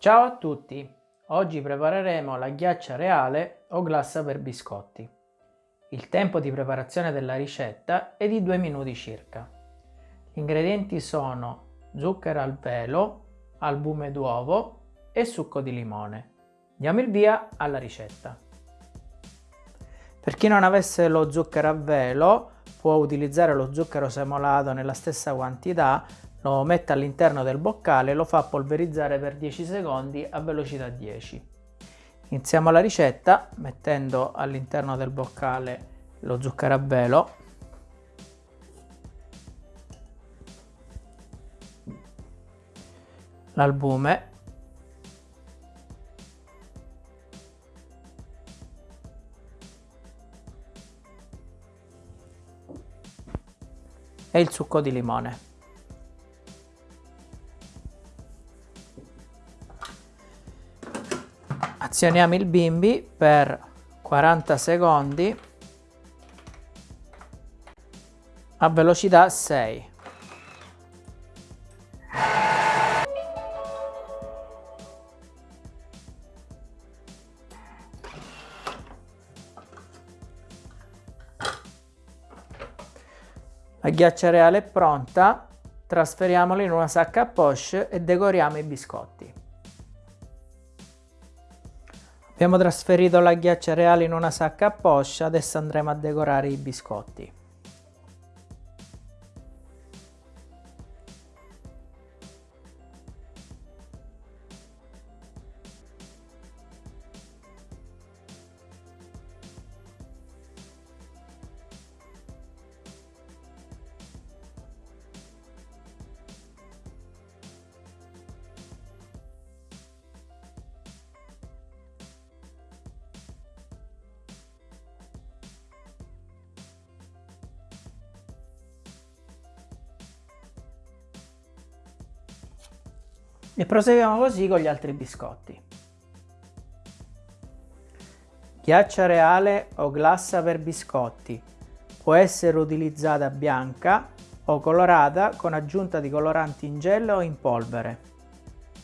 Ciao a tutti! Oggi prepareremo la ghiaccia reale o glassa per biscotti. Il tempo di preparazione della ricetta è di 2 minuti circa. Gli ingredienti sono zucchero al velo, albume d'uovo e succo di limone. Diamo il via alla ricetta. Per chi non avesse lo zucchero a velo può utilizzare lo zucchero semolato nella stessa quantità, lo mette all'interno del boccale e lo fa polverizzare per 10 secondi a velocità 10. Iniziamo la ricetta mettendo all'interno del boccale lo zucchero a velo l'albume e il succo di limone. Azioniamo il bimbi per 40 secondi a velocità 6. La ghiaccia reale è pronta, trasferiamola in una sacca a poche e decoriamo i biscotti. Abbiamo trasferito la ghiaccia reale in una sacca a poche, adesso andremo a decorare i biscotti. E proseguiamo così con gli altri biscotti. Ghiaccia reale o glassa per biscotti. Può essere utilizzata bianca o colorata con aggiunta di coloranti in gel o in polvere.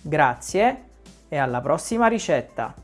Grazie e alla prossima ricetta!